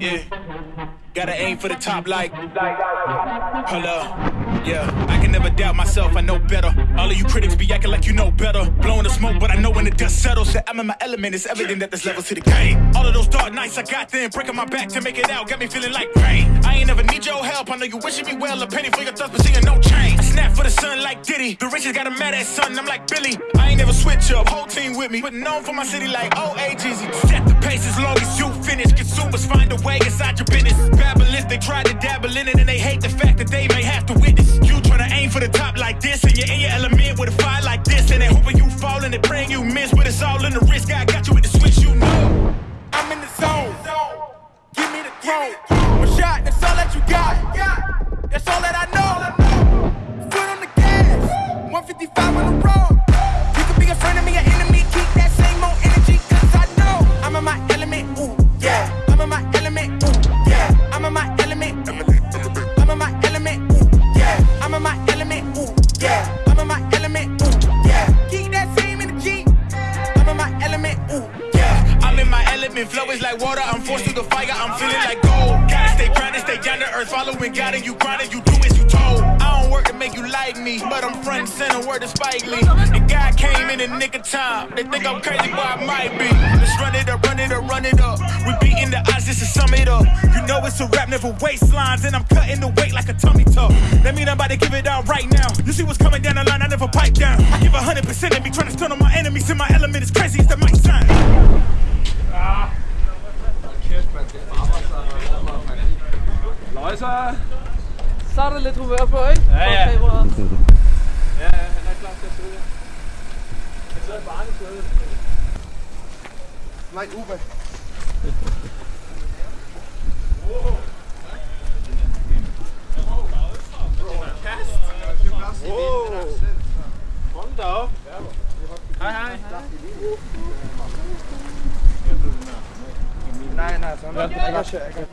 Yeah. Gotta aim for the top like. Hello. Yeah. I can never doubt myself, I know better. All of you critics be acting like you know better. Blowing the smoke, but I know when the dust settles that I'm in my element. It's evident that there's levels to the game. All of those dark. I got them, breaking my back to make it out, got me feeling like pain. I ain't never need your help, I know you wishing me well. A penny for your thoughts, but seeing no change. I snap for the sun like Diddy. The riches got a mad ass son, I'm like Billy. I ain't never switch up, whole team with me. But known for my city like OAGZ. Set the pace as long as you finish. Consumers find a way inside your business. Babylons, they try to dabble in it and they hate the fact that they may have to witness. You try to aim for the top like this, and you're in your element with a fire like this, and they hoping you fall and they praying you miss, but it's all in the risk. I got you with the. I'm in the zone. Give me the throne. One shot, that's all that you got. That's all that I know. Foot on the gas. 155 on the road. Flow is like water. I'm forced through the fire, I'm feeling like gold. Gotta stay grounded, stay down to earth, following God, and you grinding, you do as you told. I don't work to make you like me, but I'm front and center, word to Spike Lee. And God came in the nick of time. They think I'm crazy, but I might be. Let's run it up, run it up, run it up. We beating the odds just to sum it up. You know it's a rap, never waistlines, and I'm cutting the weight like a tummy tuck. That mean I'm about to give it out right now. You see what's coming down the line, I never pipe down. I give 100% and be trying to stun on my enemies. In my element, is crazy as that might sound. Løjser. Så er der lidt humør på, ikke? Ja, ja. Ja, ja, han er klar til at sidde. Han sidder bare i stedet. Nej, Uwe. Hold da op. Hej, hej. Nej, nej, sådan. Ja.